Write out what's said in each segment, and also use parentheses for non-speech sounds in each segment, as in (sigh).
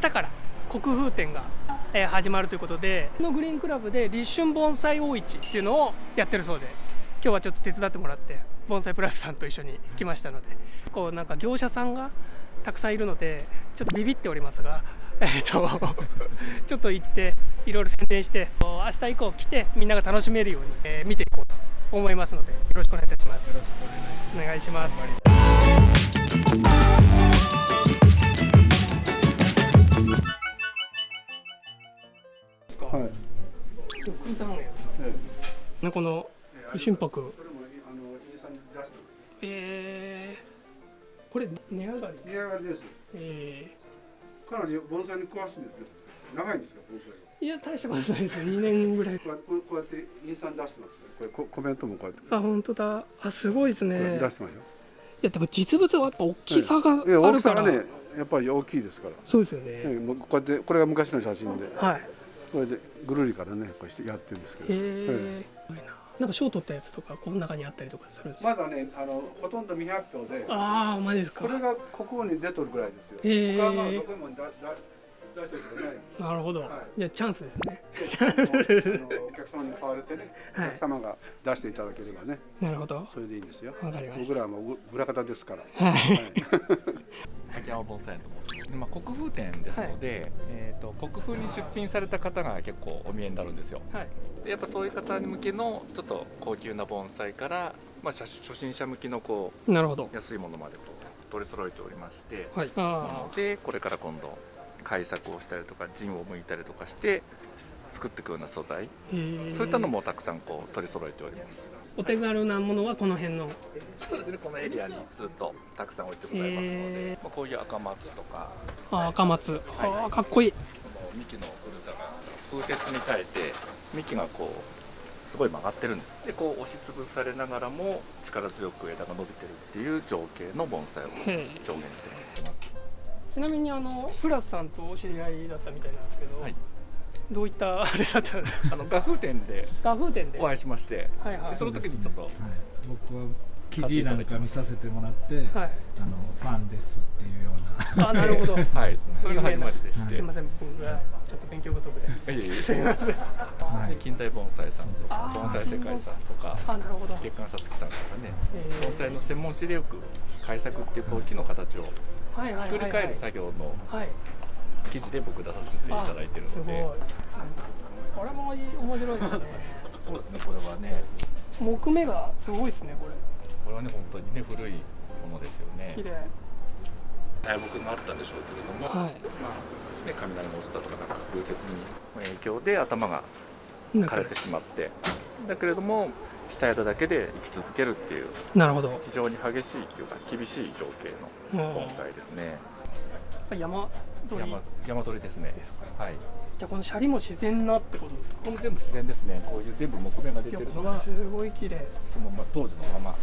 明日から国風展が、えー始まるということでこのグリーンクラブで立春盆栽大市っていうのをやってるそうで今日はちょっと手伝ってもらって盆栽プラスさんと一緒に来ましたのでこうなんか業者さんがたくさんいるのでちょっとビビっておりますが、(laughs) えー、と (laughs) ちょっと行っていろいろ宣伝して明日以降来てみんなが楽しめるように、えー見ていこうと思いますのでよろしくお願いいたします。お願いします。ねこの心拍。えー、これ値上がり？値上がりです。えかなり盆栽に詳しいんですけど、長いんですよ盆栽いや大したことないです。2年ぐらい。こうやってこうやってインスタに出してますね。これココメントもこうやって、あ本当だ。あすごいですね。出してますよ。いやでも実物はやっぱ大きさがあるから、きさがね、やっぱり大きいですから。そうですよね、えもうこうやってこれが昔の写真で、はいこれでぐるりからねこうしてやってるんですけど。へえすごい。ななんか賞取ったやつとかこの中にあったりとかするんですか、まだねあのほとんど未発表で、ああマジですか。これが国王に出とるぐらいですよ。へー。他はまあどこにもだだ出してるけどね。なるほど、、はい。やチャンスですね。あのお客様に買われてね、はい。お客様が出していただければね、なるほど。それでいいんですよ。わかりまし僕らはもうぐ裏方ですから。たはい。はい。秋山盆栽園と申します、まあ、国風展ですので、えー、と国風に出品された方が結構お見えになるんですよ。はい。でやっぱそういう方に向けのちょっと高級な盆栽から、まあ、初初心者向きのこなるほど。う安いものまでこう取り揃えておりましてはい。あでこれから今度改作をしたりとか陣を向いたりとかして作っていくような素材。そういったのもたくさんこう取り揃えております。お手軽なものはこの辺の？そうですねこのエリアにずっとたくさん置いてございますので、へまあ、こういう赤松とか。あ赤松。あーかっこいい。この幹の古さが風雪に耐えて幹がこうすごい曲がってるんです。でこう押しつぶされながらも力強く枝が伸びてるっていう情景の盆栽を表へ現してますちなみにあのプラスさんとお知り合いだったみたいなんですけど、はい。どういったあれだったんですか？あの画風展で画風店で。お会いしましてはいはい。でその時にちょっとはい、僕は記事なんか見させてもらって、はい。あのファンですっていうような。あなるほど。はい。それが始まりでしはいて、すいません。僕がちょっと勉強不足で。いやいやいやすいません。はい。で近代盆栽さんとか盆栽世界さんとかあなるほど。月刊さつきさんですかね。盆栽の専門誌でよく改作っていう陶器の形を作り変える作業のはい。記事で僕出させていただいてるあすごい。のでこれも面白いですね。そうですねこれはね。木目がすごいですねこれ。これはね本当にね古いものですよね。綺麗。大木があったんでしょうけれども、はい。まあね、雷が落ちたとかなんか風雪に影響で頭が枯れてしまって。だけれども下枝だけで生き続けるっていうなるほど。非常に激しいというか厳しい情景の盆栽ですね。山鳥。山山鳥ですね。はい。じゃあこのシャリも自然なってことですか？これも全部自然ですね。こういう全部木目が出てるのがすごい綺麗。そのま当時のまま。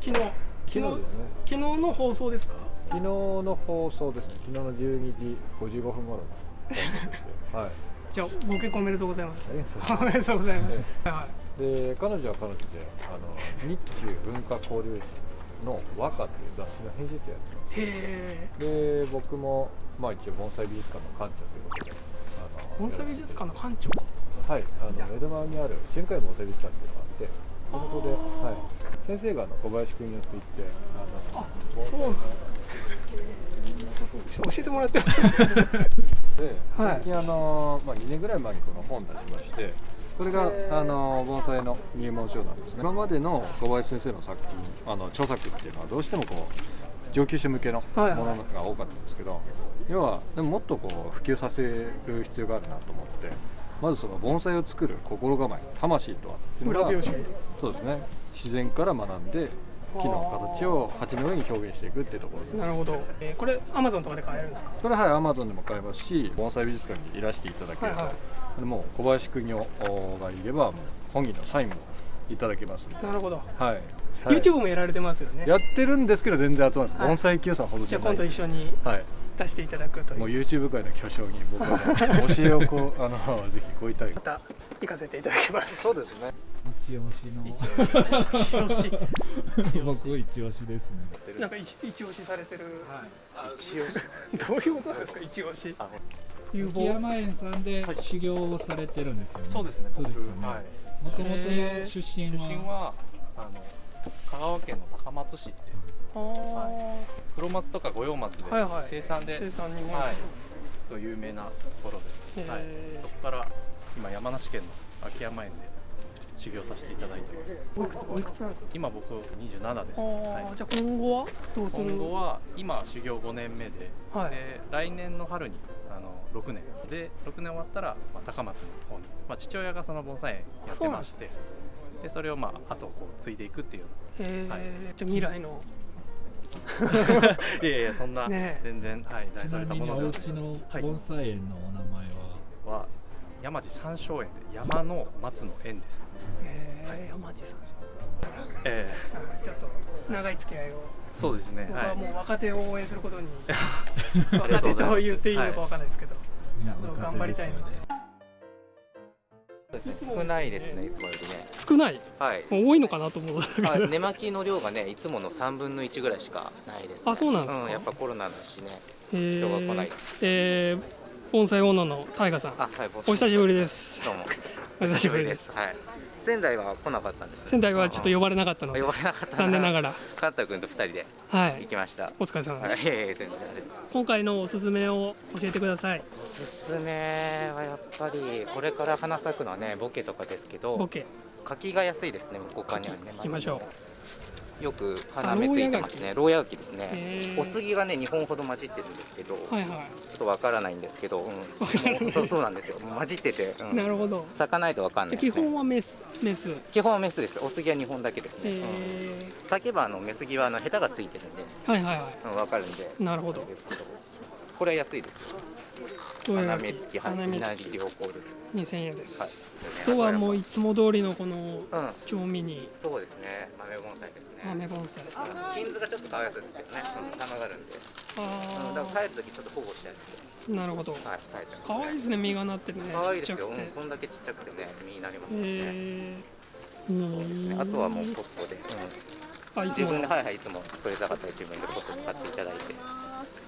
昨日昨日昨日ですね。昨日の放送ですか？昨日の放送ですね。昨日の12時55分頃。(laughs) はいじゃあご結婚おめでとうございます。ありがとうございます。おめでとうございます。はで彼女は彼女であの日中文化交流誌の和歌っていう雑誌の編集長やっていへえますで僕もまあ一応盆栽美術館の館長ということであの盆栽美術館の館長？はいあの江戸川にある春海盆栽美術館っていうのがあってそこで、はい、先生があの小林君によって行ってあのあそうなんだ教えてもらってもで、(laughs) はい。最近あの、まあ、2年ぐらい前にこの本出しましてこれがあの盆栽の入門書なんですね。今までの小林先生の作品あの著作っていうのはどうしてもこう上級者向けのもはいはい。のが多かったんですけど、要はでももっとこう普及させる必要があるなと思ってまずその盆栽を作る心構え魂とはっていうのがそうですね。自然から学んで木の形を鉢の上に表現していくっていうところです。なるほど、えーこれアマゾンとかで買えるんですか？これははい、アマゾンでも買えますし、盆栽美術館にいらしていただければ、はいはい。もう小林邦夫がいれば、もう本人のサインもいただけますなるほど、はい。はい。YouTube もやられてますよね。やってるんですけど、全然集まらない、はい。盆栽 Q さんほどじゃあ。今度一緒にはい。出していただくという。もう YouTube 界の巨匠に僕は教えをこう、あの、ぜひこういたいま。た行かせていただきます。そうですね。一押しの。一押し。(laughs) 僕一押しですね。なんか一一押しされてる。一応どういうことなんですか？一押し。雪山園さんで修行をされてるんですよね。そうですねそうですよね。もともと出身出身ははあの香川県の高松市ってあー。黒松とか五葉松ではいはい。生産で、生産日本はい、そう有名なところで。す、はい。そこから今山梨県の秋山園で修行させていただいてます。おいくつおいくつなんですか今僕27です、あはーじゃあ今後は？どうい、する？今後は今修行5年目で,、はい。で来年の春にあの6年。で6年終わったら、まあ、高松の方に、まあ、父親がその盆栽園やってましてでそれをまああとこう継いでいくっていうよえー。はい。じゃあ未来の。う (laughs) ないやいやそんな、ねえ。全然はい大それたものではない家のはい。盆栽園のお名前は、は山地山椒園で山の松の園ですえー山地さんええ。あーちょっと長い付き合いを。そうですね僕ははいもう若手を応援することに (laughs) 若手と言っていいのかわかんないですけど、みんなそう頑張りたいので。少ないですね、いつもよりね。少ない？はい。多いのかなと思う。あ根巻きの量がね、いつもの3分の1ぐらいしかないです、ね。あそうなんですか？うん、やっぱコロナだしね。え人が来ない。ー、えー、盆栽オーナーのタイガさん。あ、はい、お久しぶりです。どうも。お久しぶりです。はい。仙台は来なかったんです。仙台はちょっと呼ばれなかったのでうん呼ばれなかった残念ながら。らカンタ君と2人ではい。行きました。お疲れ様はい、ですいえい今回のおすすめを教えてください。おすすめはやっぱりこれから花咲くのはねボケとかですけどボケ。柿が安いですね向こう側にあるね。行きましょよく花芽ついてますね。牢屋柿ですね。お杉がね2本ほど混じってるんですけど、はいはちょっとわからないんですけど、うん、そうそうなんですよ。混じってて、ういん。なるほど。咲かないとわかんないです、ね、基本はメスメス。基本はメスです。お杉は2本だけですね、うん。え咲けばあのメスギはあのヘタがついてるんで、ー、はいはいはうん、わかるんで。いなるほど。これは安いです花芽付き花芽花付り良好ですき2000円です、はいはもういつも通りのこのうん。調味に。そうですね。豆盆栽ですね。豆盆栽うん金図がちょっとかわいそうですけどね。その様があるんで、うん、だあから帰るときちょっと保護してあげてあなるほど。はい帰ってます可愛いですね実がなってるね。可愛いですよ、うん、こんだけちっちゃくてね実になりますよね、えー、そうですね。あとはもうポットで、うん、自分ではいはいいつも取れたかったら自分でポットで買っていただいて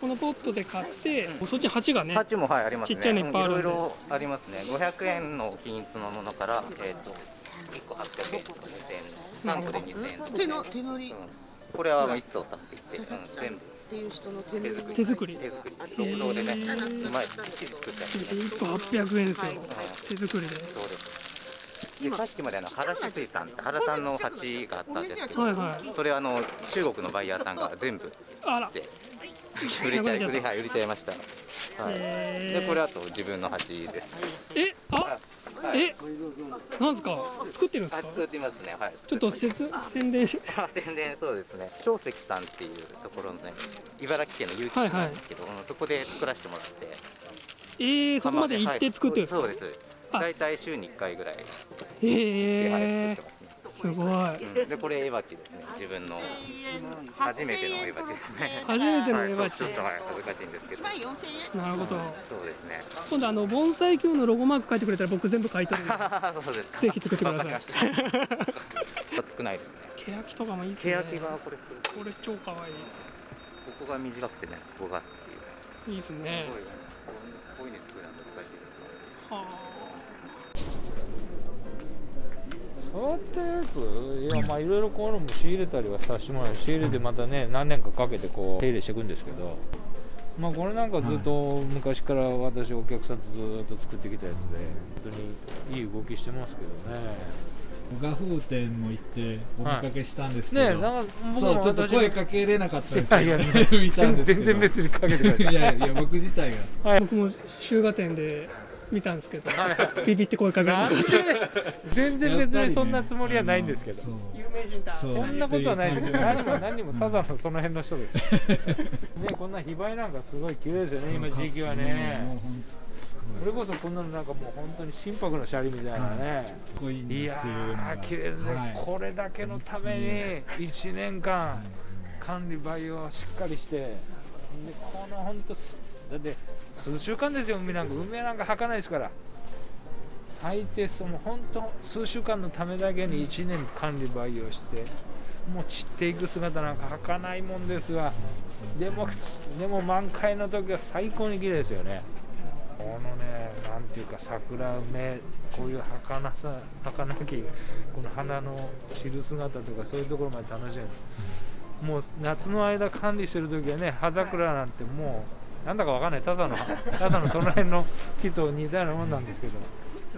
このポットで買って、うん。そっちに鉢がね鉢もはいありますね。ちっちゃいのいっぱいあるんで。うんいろいろありますね。500円の均一のものからえっ、と1個800円とか2000円3個で2000円とか、手の手乗り。うん、これはもう一層さって言って、うん、全部っていう人の手乗り。手作り手作り。手作り。労働でねうまいきっちり作ってあるんでね。1個800円ですよ、はい手作りで。そうです。でさっきまであの原志水産って原さんの鉢があったんですけど、はいはい。それあの中国のバイヤーさんが全部あら。で売れちゃい売れ,、はい、売れちゃいました、はい。でこれあと自分の鉢です。え？あ？はい。え？なんですか？作ってるんですか？あ作ってますね。はい。ちょっと作説宣伝。しあ宣伝そうですね。長石さんっていうところのね茨城県の結城市なんですけど、うんそこで作らせてもらって。えー、そこまで行って作ってるんですか、はい。そうです。あ。大体週に1回ぐらい。で、へはいえ作ってます。ねすごい。うんでこれエバチですね。自分の。初めてのエバチですね。初めてのエバチ。はいちょっとはい恥ずかしいんですけど。1万4000円なるほど。そうですね。今度あの盆栽協のロゴマーク書いてくれたら僕全部書いてる (laughs) そうですか。ぜひ作ってください。ました少ない。ですね欅とかもいいですね。欅がこれすごい。これ超かわいここが短くてねここがっていう。いいいいですね。すごい。こういうふうに作るのは難しいですねはあ触ったやついやまあいろいろこういうのも仕入れたりはさせてもらう。仕入れてまたね何年かかけてこう手入れしていくんですけど。まあこれなんかずっと昔から私お客さんとずっと作ってきたやつで本当にいい動きしてますけどね。画風店も行ってお見かけしたんですけど、ねえなんか僕もそうちょっと私声かけれなかったんですいやいけど、や (laughs) 見たんですけど。全然別にかけてください。(laughs) いやいや僕自体が。僕も集荷店で見たんですけどビビって声かけた全然別にそんなつもりはないんですけど、有名人だ。そんなことはないです。よ。何も何もただのその辺の人です。(laughs) ね、こんな非売なんかすごい綺麗ですよね、今時期はね。それこそこんなのなんかもう本当に心拍のシャリみたいなね。い。やー、綺麗ですね、はい。これだけのために1年間管理培養をしっかりして、でこの本当す、だって数週間ですよ、海なんか、海なんか履かないですから、最低その本当数週間のためだけに1年管理培養してもう散っていく姿なんか儚いもんですがでもでも満開の時は最高に綺麗ですよね。このねなんていうか桜梅こういう儚さ儚きこの花の散る姿とかそういうところまで楽しめる。もう夏の間管理してる時はね葉桜なんてもうなんだかわかんない。ただの (laughs) ただのその辺の木と似たようなもんなんですけど。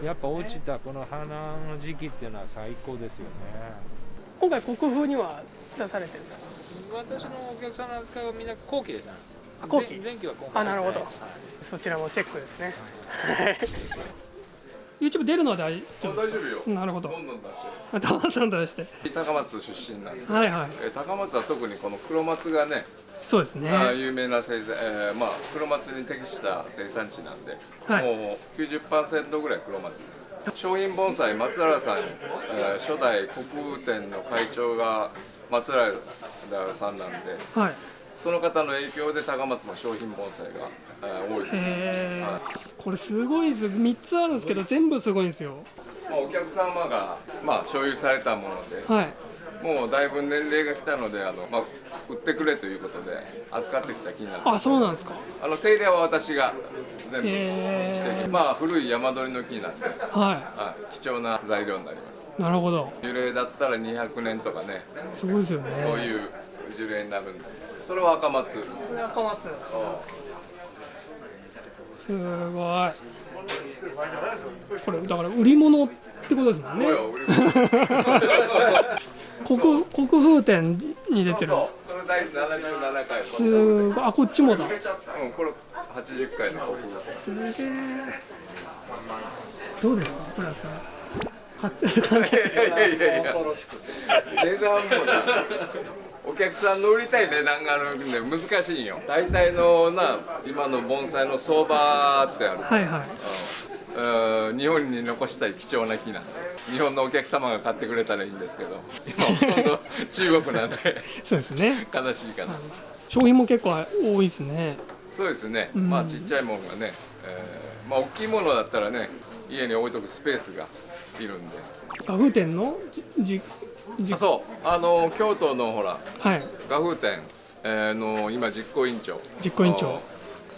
やっぱ落ちたこの花の時期っていうのは最高ですよね。今回国風には出されてるんですか私のお客さんなんかはみんな後期ですねあ後期前前期は今あなるほど。はい。そちらもチェックですね。YouTube 出るのは大丈夫？大丈夫よ。なるほど。どんどん出して。どんどん出して。高松出身なんで、はいはい。えー高松は特にこの黒松がねそうですね。有名な生産、えーまあ、黒松に適した生産地なんで、はい。もう90%ぐらい黒松です。商品盆栽松原さん、えー初代国雨店の会長が松原さんなんではい。その方の影響で高松も商品盆栽が、えー多いです、はこれすごいです3つあるんですけど全部すごいんですよ。まあ、お客様が、まあ、所有されたもので、はいもうだいぶ年齢が来たのであの、まあ、売ってくれということで預かってきた木になるんですあそうなんですか。あの手入れは私が全部して、へーまあ古い山鳥の木になって、ははい、貴重な材料になります。いなるほど。樹齢だったら200年とかね。すごいですよね。そういう樹齢になるんでそれは赤松。赤松。すごい。これだから売り物ってことですもんね。そうよ売り物 (laughs) 国国風店に出てる。そうそれ第77回すごいあこっちもだうんこれ80回の国ですすげえどうですかプラス買って買っいやいてやいやいや値段もなお客さんの売りたい値段があるんで難しいんよ大体のな今の盆栽の相場ってある、はいはいうん日本に残したい貴重な木な。んで日本のお客様が買ってくれたらいいんですけど。今ほとんど中国なんで。そうですね。悲しいかな。商品も結構多いですね。そうですね、うん。まあちっちゃいものがね、えーまあ大きいものだったらね家に置いとくスペースがいるんで。画風店の？じじそう。あの京都のほらはい。画風店、えーの今実行委員長。実行委員長。を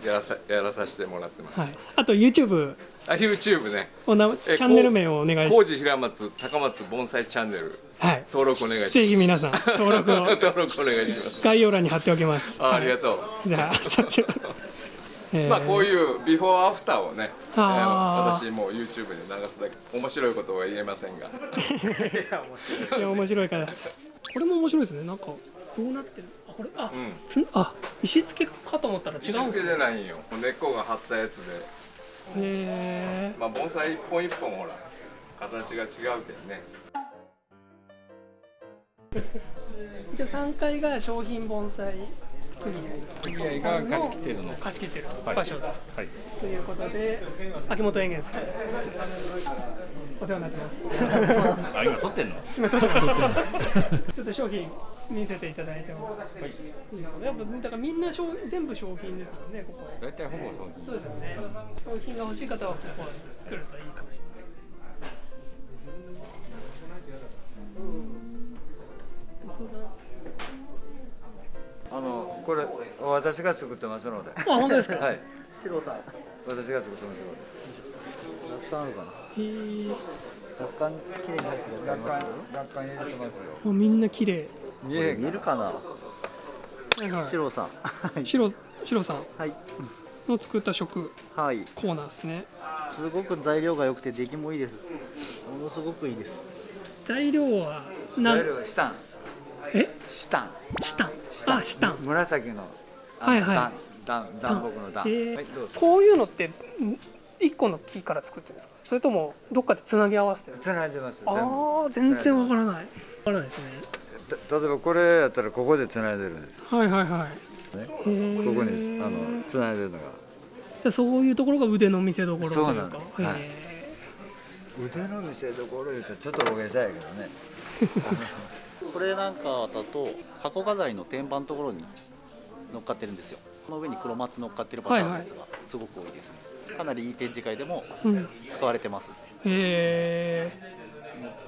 やらさやらさせてもらってます、はい。あと YouTube あ YouTube ね。おなチえャンネル名をお願いし工事平松高松盆栽チャンネル。はい。登録お願いします。ぜひ皆さん登録を。(laughs) 登録お願いします。概要欄に貼っておきます。あありがうとう、じゃあそちら (laughs) えー。まあこういうビフォーアフターをね、えー私もう YouTube で流すだけ。面白いことは言えませんが。(laughs) いや面白い。から。これも面白いですね。なんかどうなってる？あこれあ、うん。つあ石付けかと思ったら違石付けうんですね。じゃないんよ。根っこが張ったやつで。へまあ盆栽一本一本ほら形が違うけどね。え (laughs) じゃあ3階が商品盆栽組合組合が貸し切っているの貸し切ってるはい場所だ、はい。ということで秋元園芸さんお世話になってます。(laughs) あ今撮ってんの？今撮ってます。(laughs) ちょっと商品見せていただいてもいいやっぱだからみんな商全部商品ですもんねここ大体ほぼそうそうですよね商品が欲しい方はここに来るといいかもしれないそうだあのこれ私が作ってますので。あ本当ですか？はい。白さん私が作ってますので。雑感あるかな。へー雑感綺麗に入ってる。雑感雑感入れてますよ。もうみんな綺麗見え見るかな？はいはい白さん。白白さんはい。の作った食はい。コーナーですねすごく材料が良くて出来もいいです。ものすごくいいです。材料はな材料はシタン。え？シタン。シタンあシタン紫の。あはいはい段段段木の段。えーはいどうぞ。こういうのってん一個の木から作ってるんですか？それともどっかでつなぎ合わせてるつないでます。ああ全然わからないわからないですねた例えばこれやったらここでつないでるんです。はいはいはい。ね。ここにあのつないでるのが。じゃあそういうところが腕の見せ所そうなんです。はい。へ腕の見せ所言うとちょっと大げさやけどね。(laughs) これなんかだと箱飾りの天板のところに乗っかってるんですよ。この上に黒松乗っかってるパターンのやつがすごく多いですね、かなりいい展示会でも使われてます。へ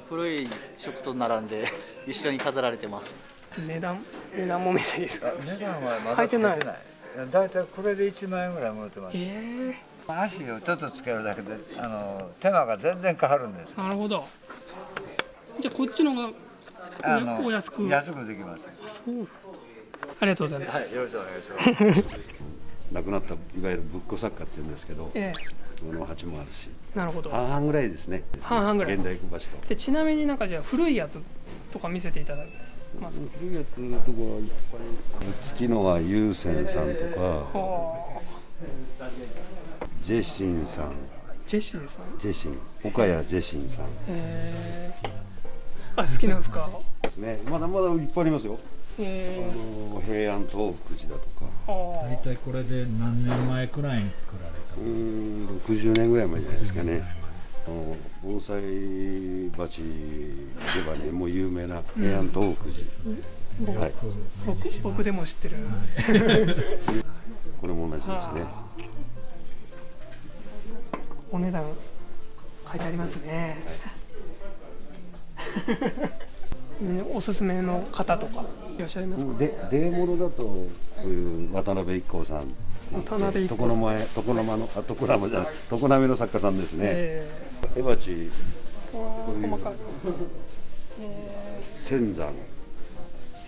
古い食と並んで (laughs) 一緒に飾られてます。え値段？値段も見ていいですか？値段はまだ書いてない。だいたいこれで1万円ぐらいもらってます、え。足をちょっとつけるだけであの手間が全然変わるんですよ。なるほど。じゃあこっちのがあのお安く。安くできます。ありがとうございます、はいよろしくお願いします (laughs) 亡くなったいわゆるぶっこ作家って言うんですけど、えこの鉢もあるし。なるほど。半々ぐらいですね。半々ぐらい。現代小鉢と。でちなみになんかじゃあ古いやつとか見せていただけます？か古いやつのとこはいっぱい月のは優先さんとかはジェシンさん。あジェシーさん？ジェシン。岡谷ジェシンさん。へえあ好きなんですか？ですね。まだまだいっぱいありますよの平安東福寺だとか。大体これで何年前くらいに作られたうーん60年ぐらい前じゃないですかね。あの盆栽鉢ではねもう有名な平安東福僕寺、はい、僕僕でも知ってる。これも同じですね。はお値段書いてありますね、ねおすすめの方とかいらっしゃいますか、でデーモロだとこういう渡辺一行さん。渡辺床の前床の間のあ床の間じゃない床波の作家さんですね。えエバチー、こういう細かい、え仙山。ー、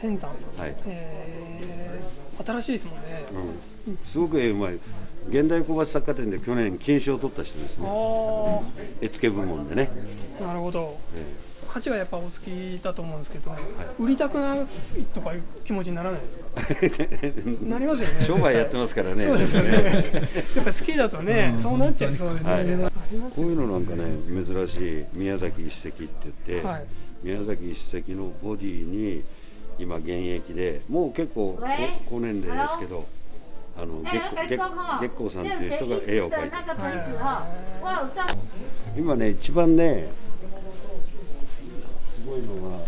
仙山さん、はい。えー、新しいですもんね、うん、すごく絵うまい。現代小鉢作家展で去年金賞を取った人ですね。あ絵付け部門でね、あなるほど。え鉢はやっぱお好きだと思うんですけど、売りたくないとかいう気持ちにならないですか？え (laughs) なりますよね。商売やってますからね。そうですよね。(laughs) やっぱ好きだとね、そうなっちゃいそうですね、はい。こういうのなんかね珍しい宮崎一石って言って、はい。宮崎一石のボディに今現役でもう結構高年齢ですけどあの月光さんっていう人が絵を描いて。る今ね一番ねすごいのは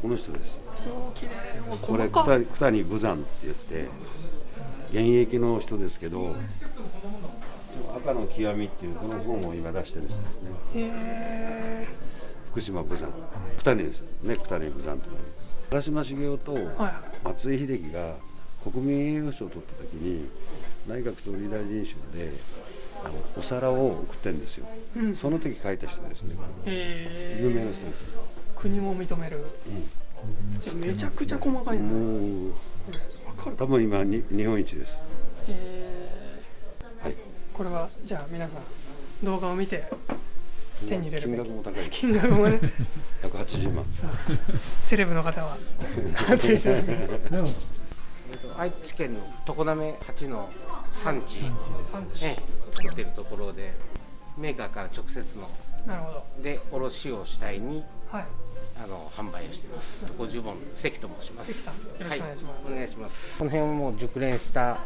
この人です。これ九谷武山って言って現役の人ですけど赤の極みっていうこの本を今出してる人ですね。へ福島武山。九谷ですね。九谷武山と長嶋茂雄とは松井秀喜が国民栄誉賞を取った時に内閣総理大臣賞であのお皿を送ってるんですよ、うん。その時書いた人ですね。へ有名な人です国も認める、めちゃくちゃ細かいなもう多分今に日本一です。へはいこれはじゃあ皆さん動画を見て手に入れる金額も高い。金額もね。180万。さあセレブの方は。(laughs) 愛知県の常滑八の産地。産地ええ作ってるところでメーカーから直接の。なるほど。で卸を主体に。はいあの販売をしています。50本関と申します。関さんよろしくお願いします。はお願いします。この辺はもう熟練した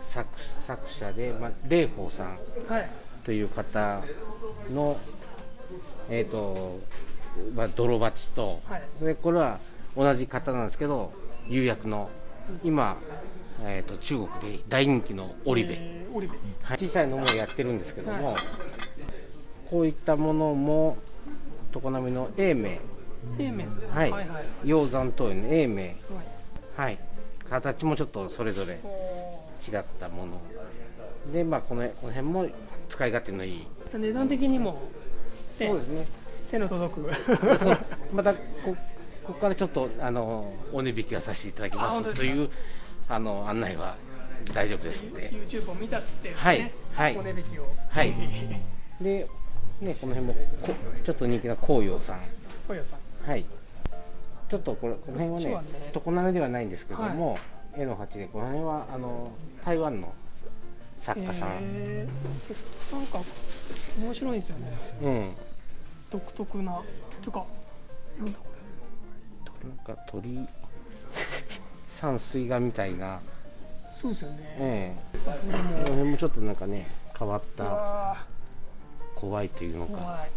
作作者で、まあ、霊宝さんはい。という方のえっ、と、まあ、泥鉢と、はい。でこれは同じ方なんですけど釉薬の今、えー、と中国で大人気の織部、えーはい。小さいのもやってるんですけども、こういったものも常滑の永明。英明さん。はい。はいはい鷹山灯の永明。はい。形もちょっとそれぞれ違ったもの。でまあこのこの辺も使い勝手のいい。値段的にもそうですね。手の届く。(laughs) またこここからちょっとあのお値引きはさせていただきます。というあの案内は大丈夫ですんで YouTube を見たってね、はい。はい。お値引きを。はい。(laughs) で、ね、この辺もこちょっと人気な紅葉さん。小屋さん。はい。ちょっとこれこの辺はね常滑ではないんですけども、絵の鉢でこの辺はあの台湾の作家さん、えー。なんか面白いですよね。うん。独特な。ていうかなんだこなんか鳥 (laughs) 山水画みたいな、れそうですよね。ええ。それこのも辺もちょっとなんかね変わっうたわ怖いというのか。ことある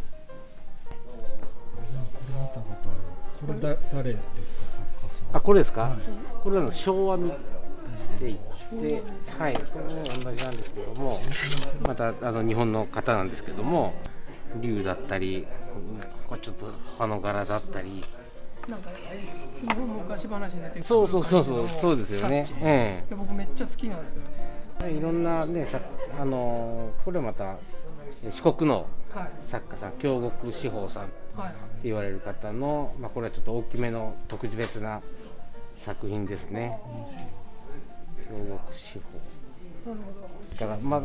これだ誰ですか？作家さんあこれですか、これはあの昭和見って言ってはい。それも同じなんですけどもまたあの日本の方なんですけども竜だったりこれちょっと葉の柄だったり。なんか日本昔話に出てくるそうそうそうそうそうですよね。タッチ。えで僕めっちゃ好きなんですよね。いろんなねさあのーこれまた四国のはい。作家さん京極志保さんってはい。言われる方の、まあ、これはちょっと大きめの特別な作品ですね。京極志保。だからまあ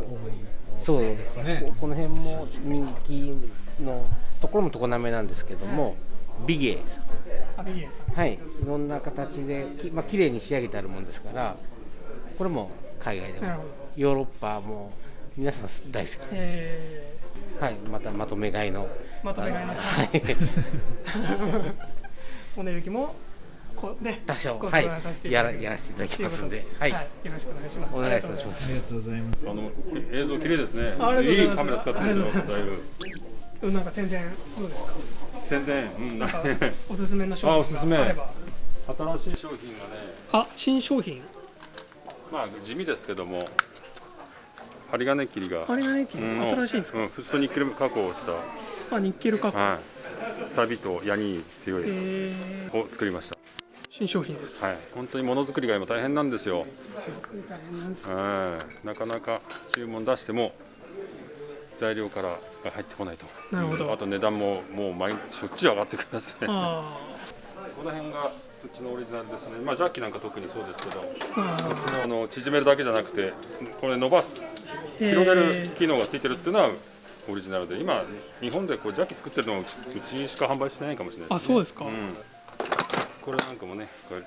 そう。ですね。この辺も人気のところも常滑なんですけども、美芸さん。アビゲイさん。はい。いろんな形できまあ綺麗に仕上げてあるもんですからこれも海外でもヨーロッパも皆さん大好き。えはいまたまとめ買いの。まとめ買いのチはいャンス。(laughs) お値引きもこで多少。ごはい。やらやらせていただきますんで。といはい。よろしくお願いします。お願いいたします。ありがとうございます。あの映像綺麗ですね。いいいカメラ使ってるんです。よ。だいぶ。なんか宣伝どうですか？宣伝？うん。なんか。おすすめの商品あ、おすすめ。があれば新しい商品がね、あ新商品。まあ地味ですけども、針金切りが。針金切り？うん新しいんですか？うん、フッ素ニッケル加工をした。あニッケル加工はい。サビと矢に強いえを作りました。新商品ですはい。本当にものづくりが今大変なんですよ。大変なんですはい。なかなか注文出しても材料からが入ってこないと。なるほどあと値段ももう毎しょっちゅう上がってきますね。あこの辺がうちのオリジナルですね。まあジャッキなんか特にそうですけど、あーうちのあの縮めるだけじゃなくて、これ伸ばす広げる機能がついてるっていうのはオリジナルで、今日本でこうジャッキ作ってるのはうちしか販売してないかもしれないあそうですか。ん。これなんかもね、これ,、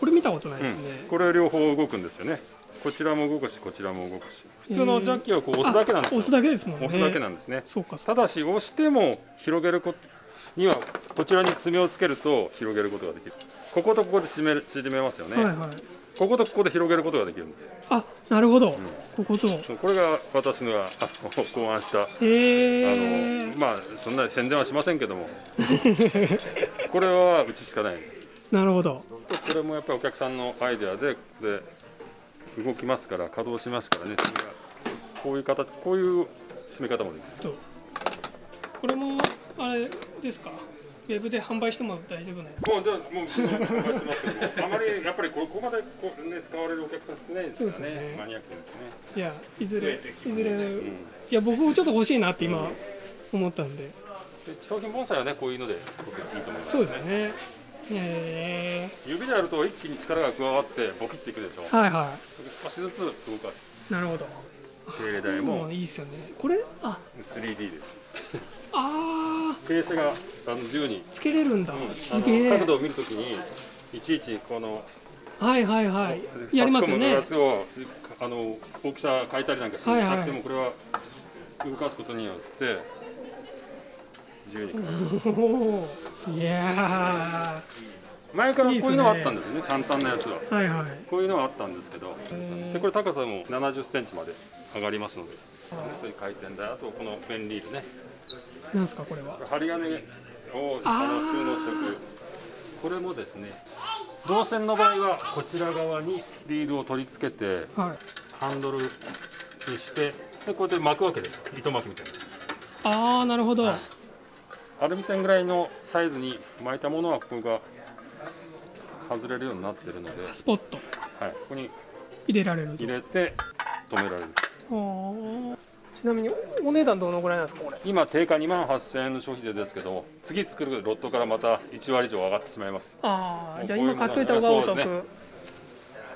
これ見たことないです。ね、うん、これ両方動くんですよね。こちらも動くし、こちらも動くし。普通のジャッキはこう押すだけなんですよ。あ押すだけですもんね。押すだけなんですね。そうかただし押しても広げることにはこちらに爪をつけると広げることができる。こことここで縮める縮めますよね。はいはい。こことここで広げることができるんです。あなるほど、ここと。これが私のが考案した、へー。あのまあそんなに宣伝はしませんけども。(laughs) これはうちしかないです。なるほど。とこれもやっぱりお客さんのアイデアでで動きますから稼働しますからね。こういう形こういう締め方もできる。と。これもあれですか？ウェブで販売しても大丈夫なやもうでももう販売してますけどもあまりやっぱりここまでこう、ね、使われるお客さん少ないですからねそうですねマニアックですねいやいずれいずれ、うんいや僕もちょっと欲しいなって今思ったんでで商品盆栽はねこういうのですごくいいと思いますそうですよねへ指でやると一気に力が加わってボキっていくでしょはいはい少しずつ動かすなるほど手入れ台もいいですよねこれあ 3D ですああ傾斜があの自由に。つけれるんだ、うん角度を見るときにいちいちこのはいはいはい。やりますよね。やつをあの大きさ変えたりなんかしはいはい。なくてもこれは動かすことによって自由におー。いや前からこういうのはあったんですよね。簡単なやつは。ーはいはい。こういうのはあったんですけどでこれ高さも70センチまで上がりますのでそういう回転台あとこのベンリールねなんですかこれは？針金をあの収納しておく。これもですね銅線の場合はこちら側にリールを取り付けてはい。ハンドルにしてでこうやって巻くわけです。糸巻きみたいなああなるほど。アルミ線ぐらいのサイズに巻いたものはここが外れるようになってるのでスポット。はい、ここに入れられる入れて止められるちなみにお値段どのぐらいなんですかこれ？今定価2万8000円の消費税ですけど次作るロットからまた1割以上上がってしまいます。ああじゃあ今買っといた方がお得、ね。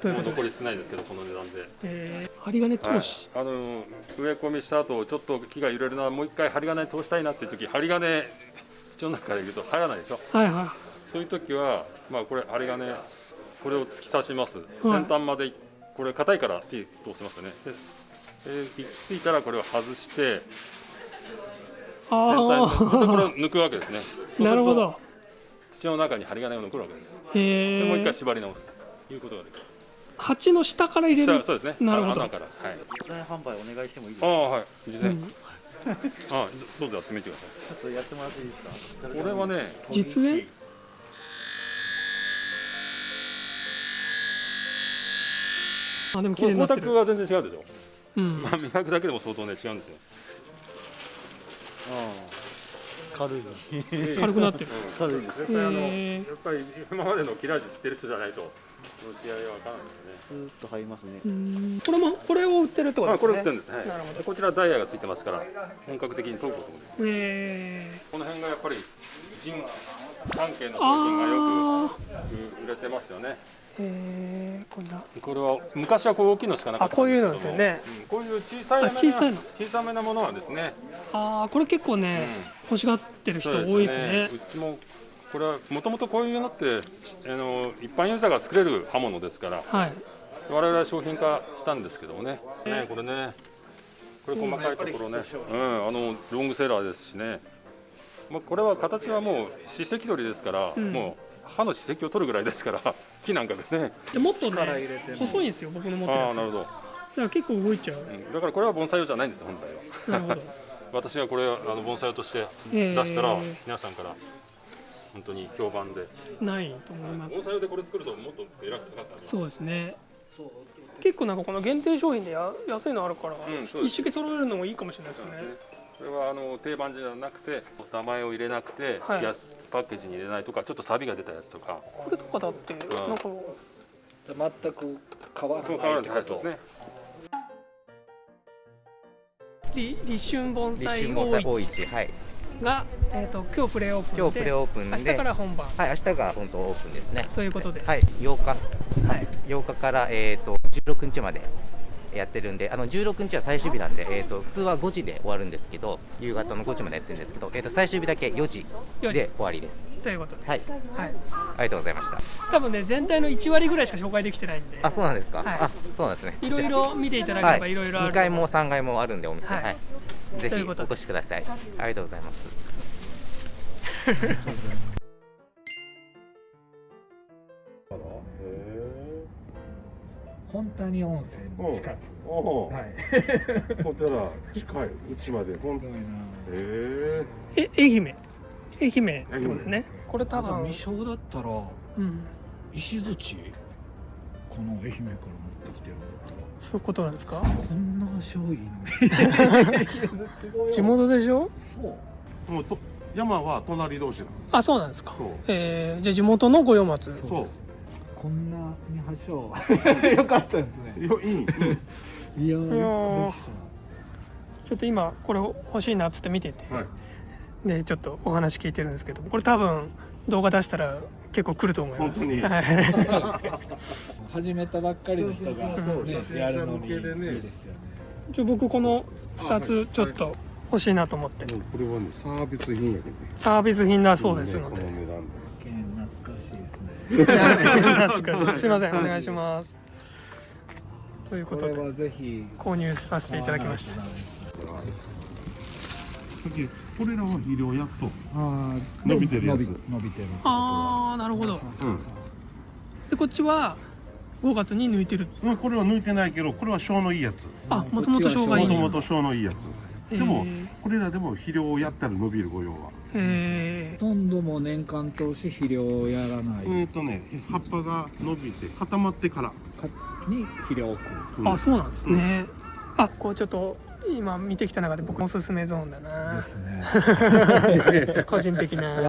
ということもう残りです少ないですけどこの値段で。えー、針金通し、はい、あの植え込みした後ちょっと木が揺れるなもう一回針金通したいなっていう時針金土の中から入れると入らないでしょ？はいはそういう時はまあこれ針金これを突き刺します、い。先端までこれ硬いから土通せますよねでで行き着いたらこれを外してあ先端ーでこれを抜くわけですね。そうするとなるほど。土の中に針金が残るわけです。へー。でもう一回縛り直す。ということができる。鉢の下から入れる？下そうですね。なるほど。穴から。はい。実演販売お願いしてもいいですか？ああはい。実演、うん。あどうぞやってみてください。ちょっとやってもらっていいですか？これはね実演？あでも綺麗になってる。光沢は全然違うでしょ、うん。まあ磨くだけでも相当ね違うんですよ。軽い。(laughs) 軽くなってる。軽いです。やっぱりあのへやっぱり今までの切れ味知ってる人じゃないとその違いは分からないスーッと入りますね。うん。これもこれを売ってるってことあですね。これ売ってるんですね、はい、なるほど。でこちらダイヤがついてますから本格的に研ぐこともできるえこの辺がやっぱり人関係の商品がよく売れてますよね。ー、えー、こんな。これは昔はこう大きいのしかなかったあこういうのですよね。うんこういう小さいあ小さいの。小さめなものはですね。ああこれ結構ね、欲しがってる人多いですね。うちもこれはもともとこういうのってあの一般ユーザーが作れる刃物ですから、はい。我々は商品化したんですけどもね、ねこれね。これ細かいところね、うん、あのロングセラーですしね、まあ、これは形はもう歯石取りですから、うん。もう歯の歯石を取るぐらいですから (laughs) 木なんかでね。でもっとね力入れても細いんですよ僕の持ってるやつ。ああなるほど、だから結構動いちゃう、うん。だからこれは盆栽用じゃないんですよ本来は。なるほど。(laughs) 私がこれあの盆栽用として出したら、皆さんから本当に評判で。ないと思います。盆栽用でこれ作るともっと偉く高かったそうですね。結構なんかこの限定商品でや安いのあるから、うんそうです。一式揃えるのもいいかもしれないですね。これはあの定番じゃなくて名前を入れなくて、はい。やパッケージに入れないとかちょっと錆が出たやつとか。これとかだってなんか全く変わらない変わらないはいそうですね。り立春盆立栽大大市はい。市が、えー、と今日プレーオープンで今日プレオープンで明日から本番。はい明日が本当オープンですね。ということです。はい8日はい8日からえっ、と16日までやってるんであの16日は最終日なんで、えー、と普通は5時で終わるんですけど夕方の5時までやってるんですけど、えー、と最終日だけ4時で終わりです。ということです。はい、はい、ありがとうございました。多分ね全体の1割ぐらいしか紹介できてないんで。あそうなんですか、はい。あそうなんですね。いろいろ見ていただければいろいろある2階も3階もあるんでお店。はい。はい、ぜひということでお越しください。ありがとうございます (laughs) 本谷温泉近く。おはい。(laughs) ほんたら近いうちまで。本当にへえ。愛媛。愛媛ってことですね。これ多分。未章だったらうん。石槌この愛媛から持ってきてるそういうことなんですか？こんな醤油の地元でしょ？そう。もうと山は隣同士なの。あそうなんですか。そう。えー、じゃあ地元の五葉松。そうこんなに発祥。(laughs) よかったですね。よいいいい。いやちょっと今これ欲しいなっつって見てて、はい。でちょっとお話聞いてるんですけどこれ多分動画出したら結構来ると思います。本当に。はい。(laughs) 始めたばっかりの人がそうそうそう。ねやるのにいいですよね。ちょ僕この2つちょっと欲しいなと思って、これはねサービス品やけどね。サービス品だそうですので、この値段でですね。懐かしい。すいませんお願いします。ということでぜひ。購入させていただきました。これらは肥料薬と。あー伸びてるやつ。伸び伸びてる。ああなるほど。うん。でこっちは5月に抜いてる。うんこれは抜いてないけどこれは小のいいやつ。あもともと生姜いい。もともと小のいいやつ。でもこれらでも肥料をやったら伸びる御用はへほとんどもう年間通し肥料をやらない。えっとね葉っぱが伸びて固まってから。に肥料を置くあそうなんですね、あこうちょっと今見てきた中で僕おすすめゾーンだな。ですね。(laughs) (laughs) 個人的な